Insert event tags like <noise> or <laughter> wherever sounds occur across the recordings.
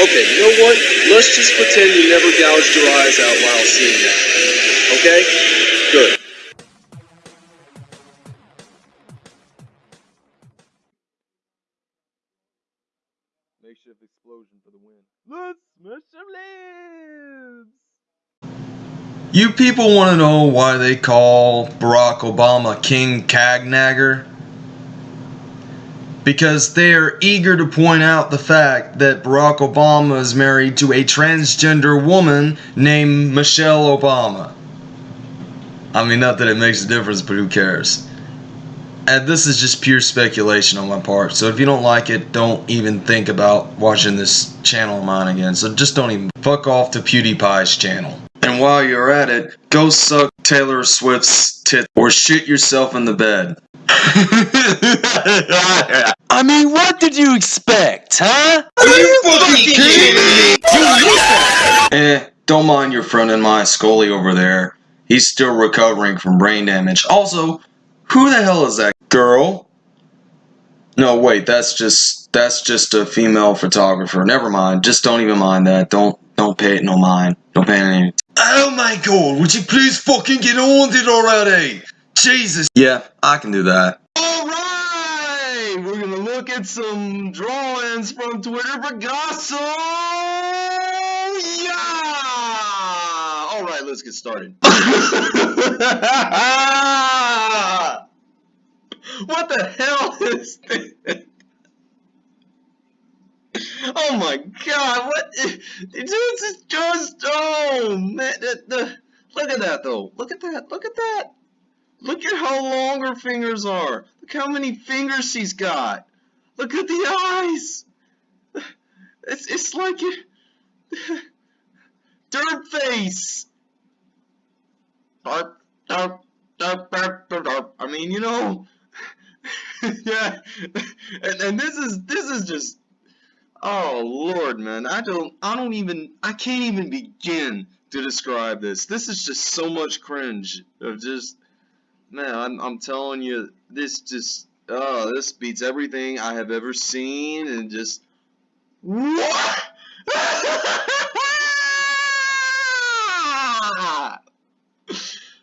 Okay, you know what? Let's just pretend you never gouged your eyes out while seeing that. Okay? You people want to know why they call Barack Obama King Cagnagger? Because they are eager to point out the fact that Barack Obama is married to a transgender woman named Michelle Obama. I mean, not that it makes a difference, but who cares? And this is just pure speculation on my part. So if you don't like it, don't even think about watching this channel of mine again. So just don't even fuck off to PewDiePie's channel. And while you're at it, go suck Taylor Swift's tit or shit yourself in the bed. <laughs> I mean, what did you expect, huh? Eh, don't mind your friend and my Scully over there. He's still recovering from brain damage. Also, who the hell is that girl? No, wait, that's just that's just a female photographer. Never mind. Just don't even mind that. Don't don't pay it no mind. Don't pay it any. Oh my god, would you please fucking get on it already? Jesus. Yeah, I can do that. Alright! We're gonna look at some drawings from Twitter Picasso! Yeah! Alright, let's get started. <laughs> what the hell is this? Oh my god, what? <laughs> This is just, oh man, the, the, look at that though. Look at that, look at that. Look at how long her fingers are. Look how many fingers she's got. Look at the eyes. <sighs> It's, it's like it. <laughs> Dirt face. I mean, you know. <laughs> yeah. And, and this is this is just. Oh Lord, man. I don't. I don't even. I can't even begin to describe this. This is just so much cringe of just man, I'm, I'm telling you, this just, oh, this beats everything I have ever seen, and just, what? <laughs>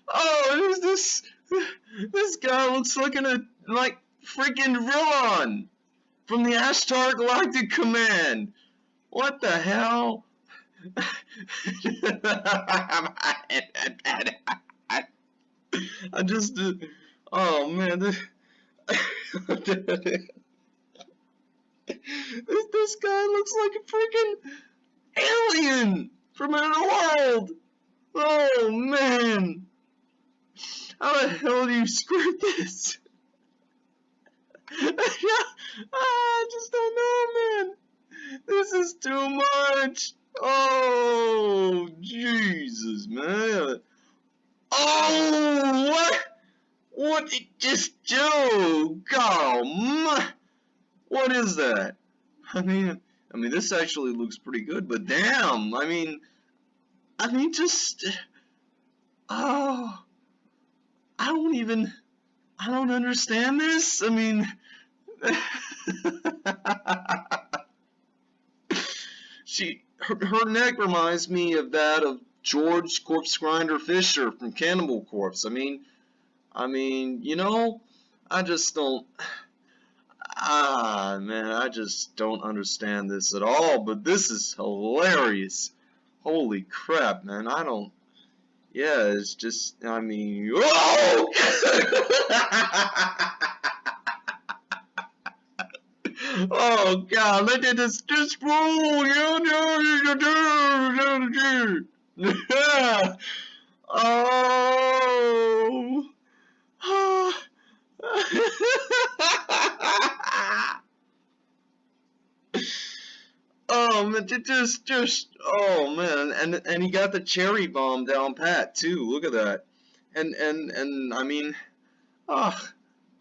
oh, who's this? This guy looks like a, like, freaking Rillon from the Ashtar Galactic Command. What the hell? <laughs> I just, uh, oh man, <laughs> this, this, guy looks like a freaking alien from another world. Oh man, how the hell do you script this? <laughs> Ah, I just don't know, man. This is too much. Oh, Jesus, man. Oh, what? What did just do? God, oh, what is that? I mean, I mean, this actually looks pretty good, but damn, I mean, I mean, just, oh, I don't even, I don't understand this. I mean, <laughs> she, her, her neck reminds me of that of George Corpse Grinder Fisher from Cannibal Corpse. I mean, I mean, you know, I just don't. Ah, man, I just don't understand this at all. But this is hilarious. Holy crap, man! I don't. Yeah, it's just. I mean, <laughs> oh! <laughs> oh God! Look at this. Roll. Yeah. oh. oh man, just, just, oh man, and and he got the cherry bomb down pat too. Look at that, and and and I mean, ah, oh,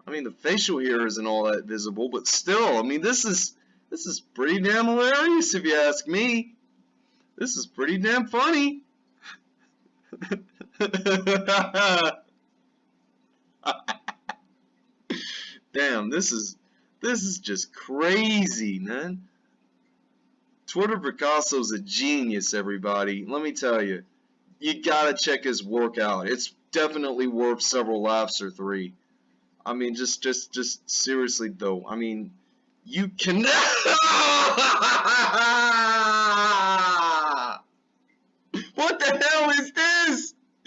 I mean, the facial here isn't all that visible, but still, I mean, this is this is pretty damn hilarious if you ask me. This is pretty damn funny. <laughs> damn, this is this is just crazy, man. Twitter Picasso's a genius, everybody. Let me tell you, you gotta check his work out. It's definitely worth several laughs or three. I mean, just, just, just seriously though. I mean, you can. <laughs> what the hell is this? <laughs>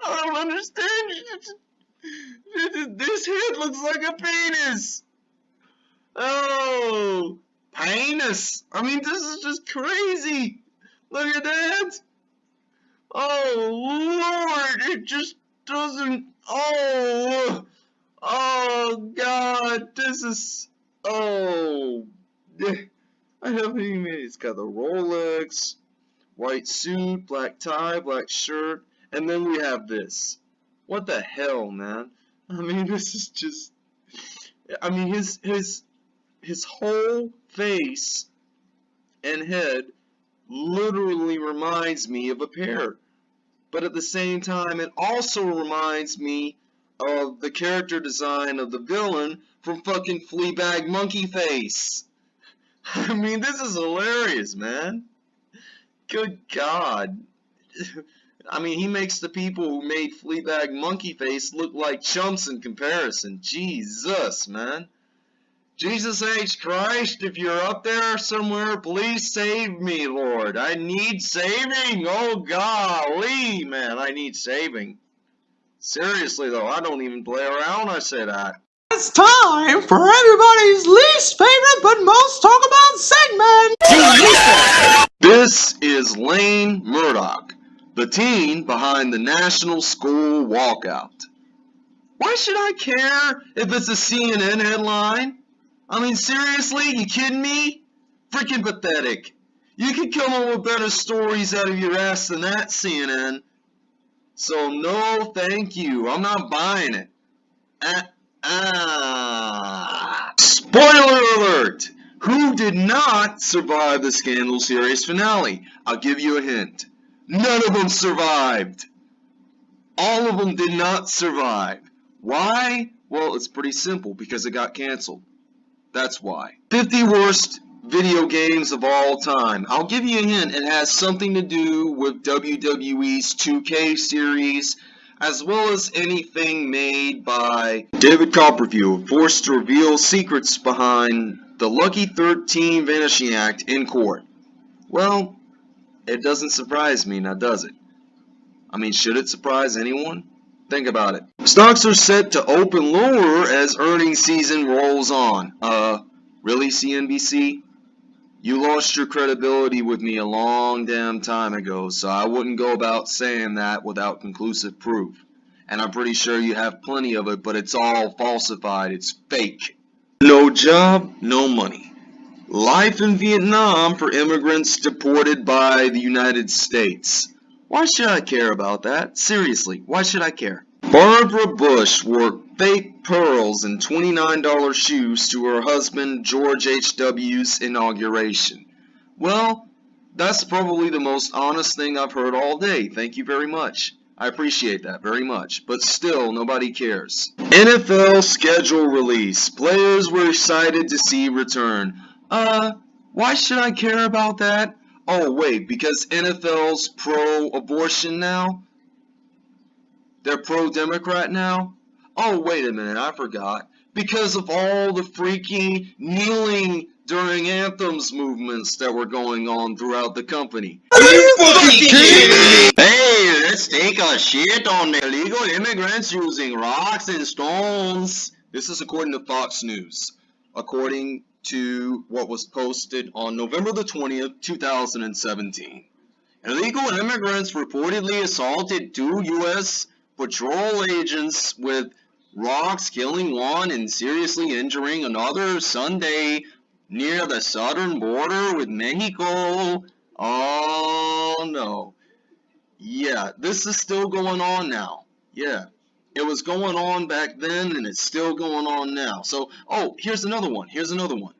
I don't understand. This head looks like a penis. Oh, penis. I mean, this is just crazy. Look at that. Oh, Lord. It just doesn't. Oh. Oh, God. This is. Oh. I haven't even. It's got the Rolex, white suit, black tie, black shirt. And then we have this. What the hell, man? I mean, <laughs> this is just. I mean, his his his whole face and head literally reminds me of a pear. But at the same time, it also reminds me of the character design of the villain from fucking Fleabag Monkey Face. <laughs> I mean, this is hilarious, man. Good God. <laughs> I mean, he makes the people who made Fleabag Monkey Face look like chumps in comparison. Jesus, man. Jesus H. Christ, if you're up there somewhere, please save me, Lord. I need saving. Oh, golly, man, I need saving. Seriously, though, I don't even play around I say that. It's time for everybody's least favorite but most talk about segment. This is Lane Murdock, the teen behind the National School Walkout. Why should I care if it's a CNN headline? I mean, seriously? You kidding me? Freaking pathetic. You could come up with better stories out of your ass than that, CNN. So, no, thank you. I'm not buying it. Ah, ah. Spoiler alert! Who did not survive the Scandal series finale? I'll give you a hint. None of them survived. All of them did not survive. Why? Well, it's pretty simple because it got canceled. That's why. 50 worst video games of all time. I'll give you a hint. It has something to do with WWE's 2K series, as well as anything made by David Copperfield, forced to reveal secrets behind the Lucky 13 Vanishing Act in court. Well, it doesn't surprise me, now does it? I mean, should it surprise anyone? Think about it. Stocks are set to open lower as earnings season rolls on. Uh, really, CNBC? You lost your credibility with me a long damn time ago, so I wouldn't go about saying that without conclusive proof. And I'm pretty sure you have plenty of it, but it's all falsified. It's fake. No job, no money. Life in Vietnam for immigrants deported by the United States. Why should I care about that? Seriously, why should I care? Barbara Bush wore fake pearls and $29 shoes to her husband George H.W.'s inauguration. Well, that's probably the most honest thing I've heard all day. Thank you very much. I appreciate that very much, but still, nobody cares. NFL schedule release. Players we're excited to see return. Uh, why should I care about that? Oh, wait, because NFL's pro-abortion now? They're pro-Democrat now? Oh, wait a minute, I forgot. Because of all the freaking kneeling during anthems movements that were going on throughout the company. Are you fucking kidding me? Hey, let's take a shit on the illegal immigrants using rocks and stones. This is according to Fox News. According to what was posted on November the 20th, 2017. Illegal immigrants reportedly assaulted two U.S. patrol agents with rocks, killing one and seriously injuring another Sunday near the southern border with Mexico. Oh no. Yeah, this is still going on now. Yeah. It was going on back then and it's still going on now. So, oh, here's another one. Here's another one.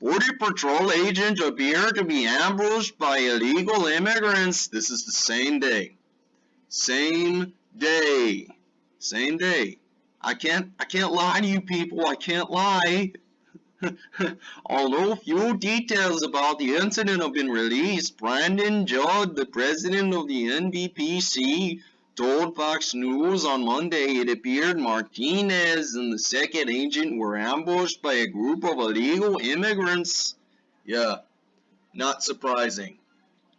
Border Patrol agent appear to be ambushed by illegal immigrants. This is the same day. Same day. Same day. I can't I can't lie to you people. I can't lie. <laughs> Although few details about the incident have been released, Brandon Judd, the president of the NBPC, told Fox News on Monday it appeared Martinez and the second agent were ambushed by a group of illegal immigrants. Yeah, not surprising,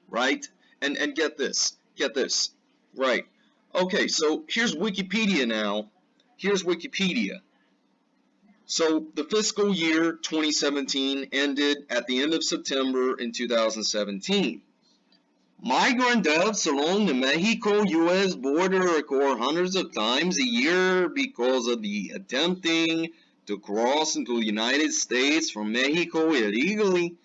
right? And and get this, get this, right? Okay, so here's Wikipedia now. Here's Wikipedia. So the fiscal year 2017 ended at the end of September in 2017. Migrant deaths along the Mexico-US border occur hundreds of times a year because of the attempting to cross into the United States from Mexico illegally.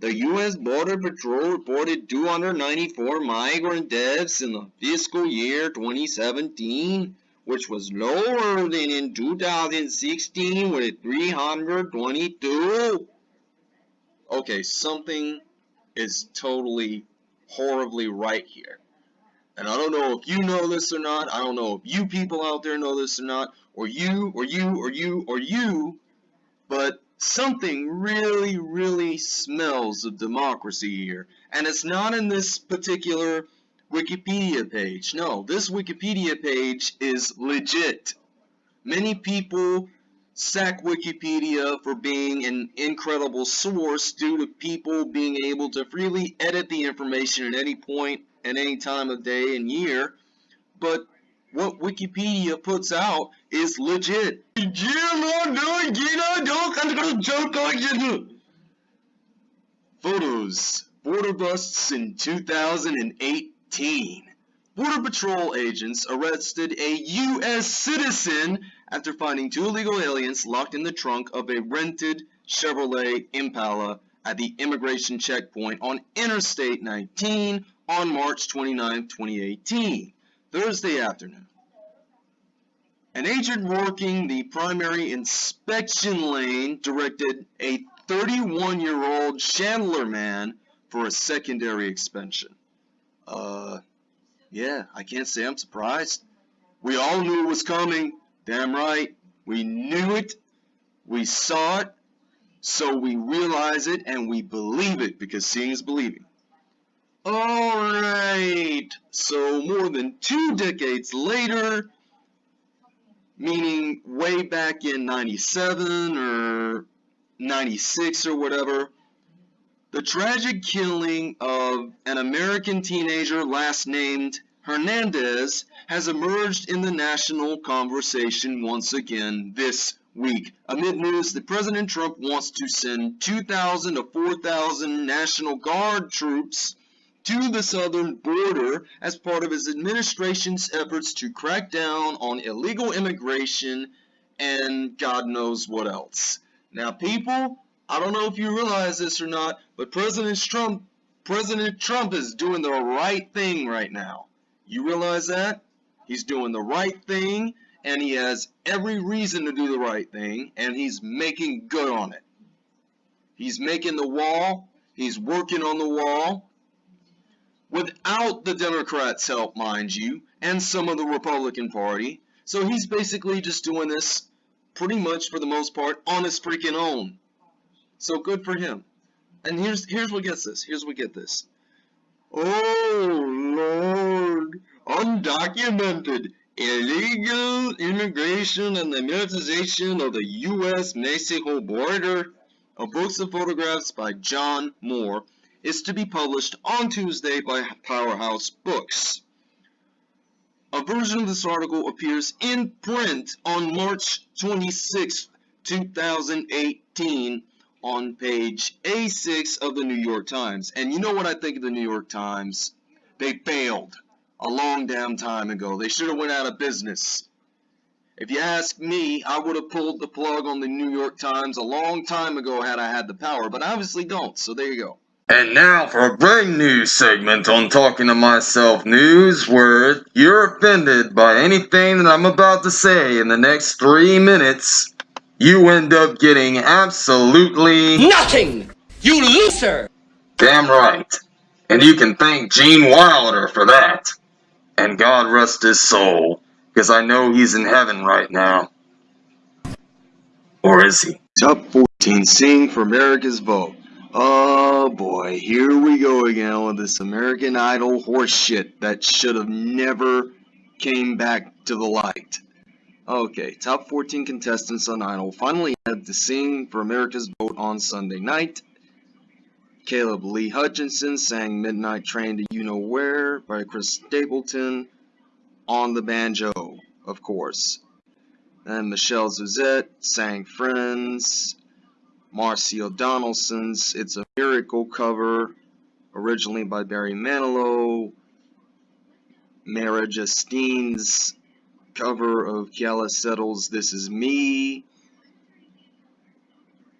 The U.S. Border Patrol reported 294 migrant deaths in the fiscal year 2017, which was lower than in 2016 with 322. Okay, something is totally horribly right here. And I don't know if you know this or not. I don't know if you people out there know this or not. Or you, or you, or you, or you. But something really, really smells of democracy here. And it's not in this particular Wikipedia page. No, this Wikipedia page is legit. Many people sack Wikipedia for being an incredible source due to people being able to freely edit the information at any and any time of day and year. But what Wikipedia puts out is legit. Photos. Border busts in 2018. Border Patrol agents arrested a U.S. citizen after finding two illegal aliens locked in the trunk of a rented Chevrolet Impala at the immigration checkpoint on Interstate 19 on March 29, 2018, Thursday afternoon. An agent working the primary inspection lane directed a 31-year-old Chandler man for a secondary inspection. Uh, yeah, I can't say I'm surprised. We all knew it was coming. Damn right. We knew it. We saw it. So we realize it and we believe it because seeing is believing. Alright. So more than two decades later, meaning way back in 97 or 96 or whatever, the tragic killing of an American teenager last named Hernandez has emerged in the national conversation once again this week amid news that President Trump wants to send 2,000 to 4,000 National Guard troops to the southern border as part of his administration's efforts to crack down on illegal immigration and God knows what else. Now people, I don't know if you realize this or not, but President Trump, President Trump is doing the right thing right now. You realize that? He's doing the right thing, and he has every reason to do the right thing, and he's making good on it. He's making the wall, he's working on the wall, without the Democrats' help, mind you, and some of the Republican Party. So he's basically just doing this pretty much for the most part on his freaking own. So good for him. And here's here's what gets this. Here's what get this. Oh Lord, undocumented illegal immigration and the militarization of the U.S.-Mexico border. A books and photographs by John Moore is to be published on Tuesday by Powerhouse Books. A version of this article appears in print on March 26, 2018 on page A6 of the New York Times. And you know what I think of the New York Times? They failed a long damn time ago. They should have went out of business. If you ask me, I would have pulled the plug on the New York Times a long time ago had I had the power, but obviously don't, so there you go. And now for a brand new segment on Talking to Myself News, where you're offended by anything that I'm about to say in the next three minutes you end up getting absolutely Nothing! You loser! damn right. And you can thank Gene Wilder for that. And God rest his soul, because I know he's in heaven right now. Or is he? Top 14 Sing for America's Vote. Oh boy, here we go again with this American Idol horseshit that should have never came back to the light. Okay, top 14 contestants on Idol finally had to sing for America's Vote on Sunday night. Caleb Lee Hutchinson sang Midnight Train to You Know Where by Chris Stapleton on the banjo, of course. And Michelle Sussett sang Friends. Marcio Donaldson's It's a Miracle cover, originally by Barry Manilow. Mara Justine's cover of Keala Settle's This Is Me.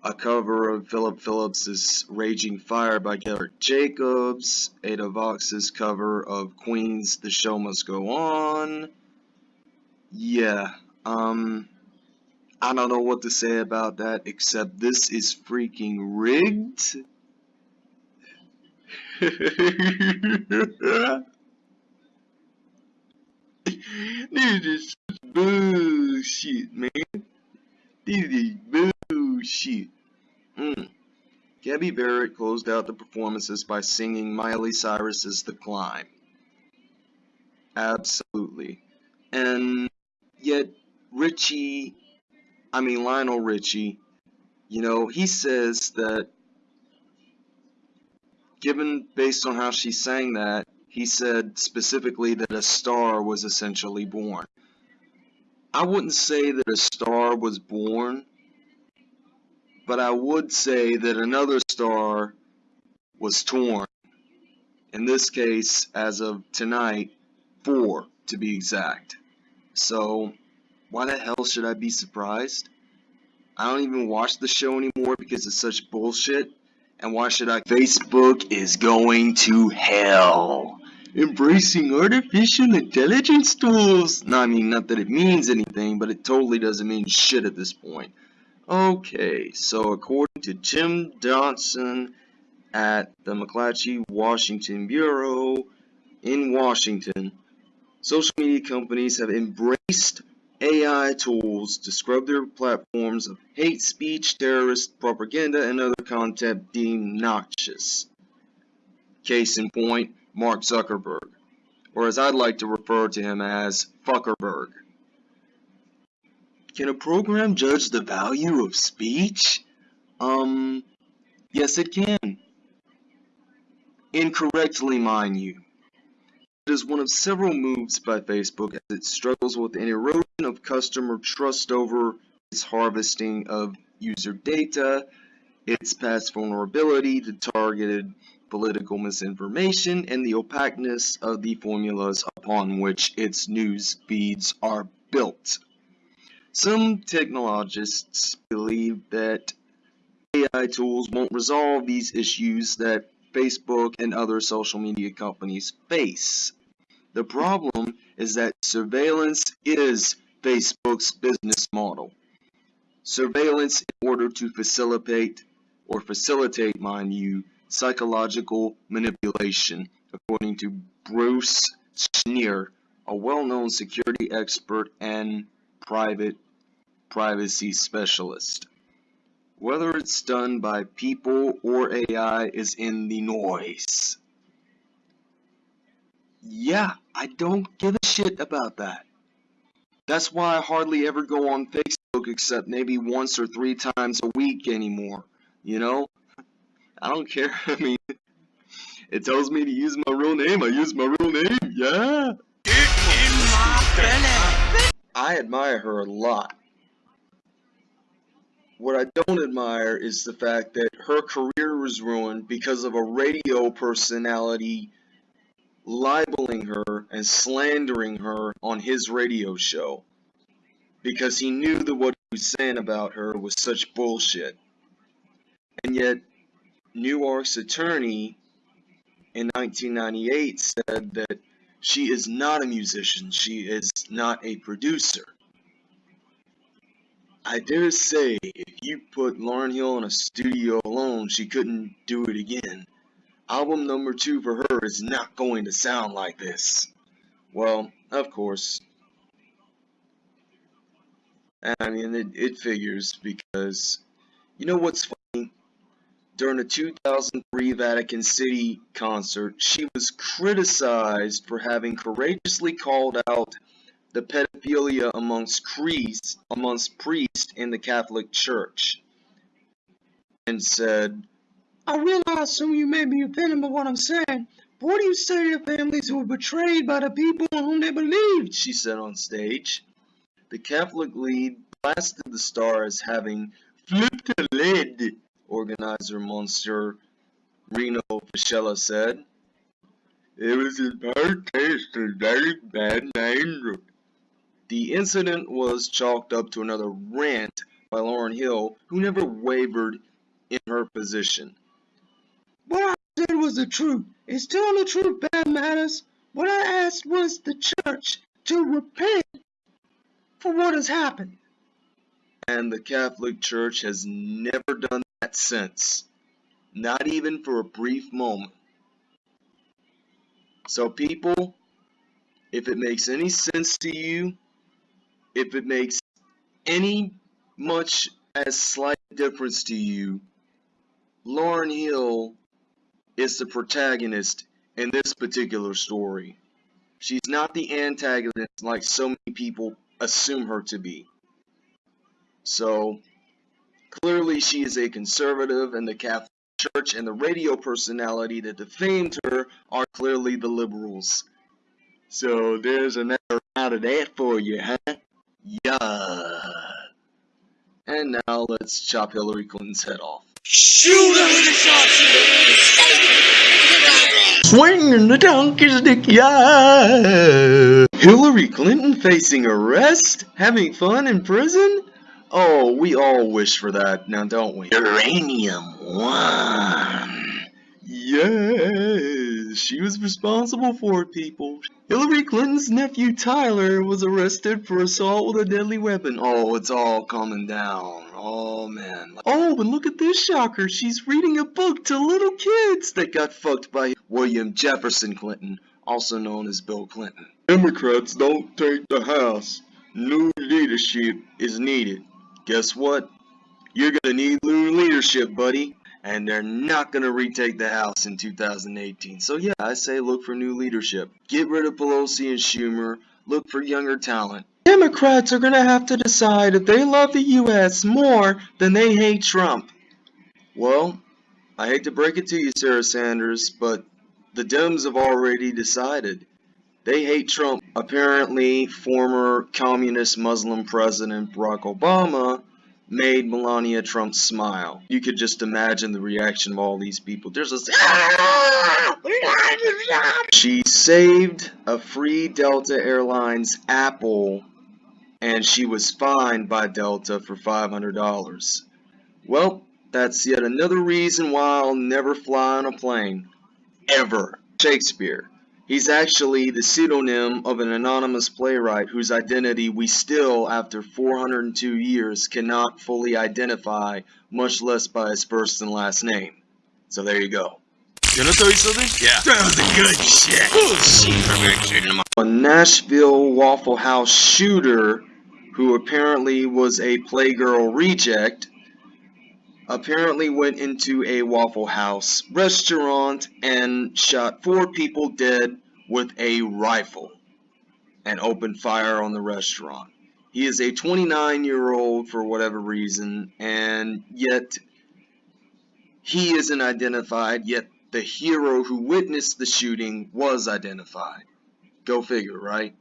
A cover of Philip Phillips's Raging Fire by Garrett Jacobs. Ada Vox's cover of Queen's The Show Must Go On. Yeah, um, I don't know what to say about that except this is freaking rigged. <laughs> this is bullshit, man. This is bullshit. Mm. Gabby Barrett closed out the performances by singing Miley Cyrus's The Climb. Absolutely. And yet, Richie I mean Lionel Richie, you know, he says that given based on how she sang that, he said specifically that a star was essentially born. I wouldn't say that a star was born, but I would say that another star was torn. In this case, as of tonight, four to be exact. So, why the hell should I be surprised? I don't even watch the show anymore because it's such bullshit. And why should I? Facebook is going to hell. Embracing artificial intelligence tools. No, I mean, not that it means anything, but it totally doesn't mean shit at this point. Okay, so according to Jim Johnson at the McClatchy Washington Bureau in Washington, social media companies have embraced AI tools to scrub their platforms of hate speech, terrorist propaganda, and other content deemed noxious. Case in point, Mark Zuckerberg, or as I'd like to refer to him as Fuckerberg. Can a program judge the value of speech? Um, yes it can. Incorrectly, mind you. It is one of several moves by Facebook as it struggles with an erosion of customer trust over its harvesting of user data, its past vulnerability to targeted political misinformation, and the opaqueness of the formulas upon which its news feeds are built. Some technologists believe that AI tools won't resolve these issues that Facebook and other social media companies face. The problem is that surveillance is Facebook's business model. Surveillance in order to facilitate, or facilitate, mind you, psychological manipulation, according to Bruce Schneier, a well-known security expert and private privacy specialist. Whether it's done by people or AI is in the noise. Yeah, I don't give a shit about that. That's why I hardly ever go on Facebook except maybe once or three times a week anymore. You know? I don't care. <laughs> I mean, it tells me to use my real name. I use my real name. Yeah. I admire her a lot. What I don't admire is the fact that her career was ruined because of a radio personality libeling her and slandering her on his radio show because he knew that what he was saying about her was such bullshit. And yet, Newark's attorney in 1998 said that she is not a musician, she is not a producer. I dare say, if you put Lauryn Hill in a studio alone, she couldn't do it again. Album number two for her is not going to sound like this. Well, of course. I mean, it, it figures because you know what's funny? During the 2003 Vatican City concert, she was criticized for having courageously called out the pedophilia amongst priests, amongst priests in the Catholic Church, and said, I realize some of you may be offended by what I'm saying, but what do you say to families who were betrayed by the people in whom they believed? she said on stage. The Catholic lead blasted the star as having flipped a lid, organizer Monsieur Rino Fisichella said. It was in bad taste and very bad danger. The incident was chalked up to another rant by Lauryn Hill, who never wavered in her position. What I said was the truth. It's telling the truth bad matters. What I asked was the church to repent for what has happened. And the Catholic Church has never done that since. Not even for a brief moment. So people, if it makes any sense to you, if it makes any much as slight difference to you, Lauryn Hill is the protagonist in this particular story. She's not the antagonist like so many people assume her to be. So, clearly she is a conservative and the Catholic Church and the radio personality that defamed her are clearly the liberals. So there's another round of that for you, huh? Yeah. And now let's chop Hillary Clinton's head off. Shoot her! Swinging the donkey's dick, yeah. Hillary Clinton facing arrest? Having fun in prison? Oh, we all wish for that, now don't we? Uranium One. Yes, she was responsible for it, people. Hillary Clinton's nephew Tyler was arrested for assault with a deadly weapon. Oh, it's all coming down. Oh, man. Oh, but look at this shocker. She's reading a book to little kids that got fucked by William Jefferson Clinton, also known as Bill Clinton. Democrats don't take the House. New leadership is needed. Guess what? You're gonna need new leadership, buddy. And they're not gonna retake the House in 2018. So yeah, I say look for new leadership. Get rid of Pelosi and Schumer. Look for younger talent. Democrats are gonna have to decide if they love the U.S. more than they hate Trump. Well, I hate to break it to you, Sarah Sanders, but the Dems have already decided. They hate Trump. Apparently, former communist Muslim President Barack Obama made Melania Trump smile. You could just imagine the reaction of all these people. There's <laughs> a She saved a free Delta Airlines Apple and she was fined by Delta for $500. Well, that's yet another reason why I'll never fly on a plane. Ever. Shakespeare. He's actually the pseudonym of an anonymous playwright whose identity we still, after 402 years, cannot fully identify, much less by his first and last name. So there you go. Gonna tell you something? Yeah. That was a good shit. A Nashville Waffle House shooter who apparently was a Playgirl reject apparently went into a Waffle House restaurant and shot four people dead with a rifle and opened fire on the restaurant. He is a 29 year old for whatever reason and yet he isn't identified yet the hero who witnessed the shooting was identified. Go figure, right?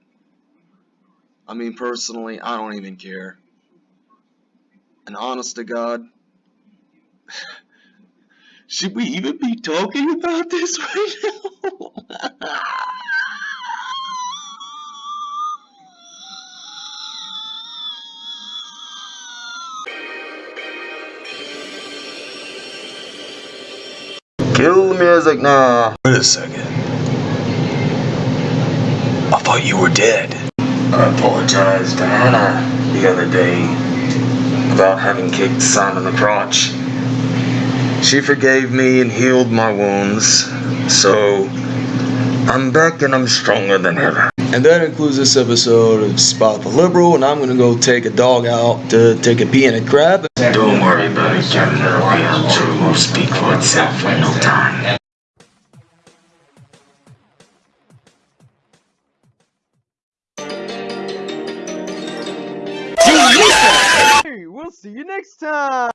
I mean, personally, I don't even care. And honest to God, should we even be talking about this right now? Kill the music now. Wait a second. I thought you were dead. I apologized to Hannah the other day about having kicked Simon the crotch. She forgave me and healed my wounds, so I'm back and I'm stronger than ever. And that includes this episode of Spot the Liberal, and I'm gonna go take a dog out to take a pee and a crap. Don't worry about it, Kevin. The reality will speak for itself in no time. We'll see you next time.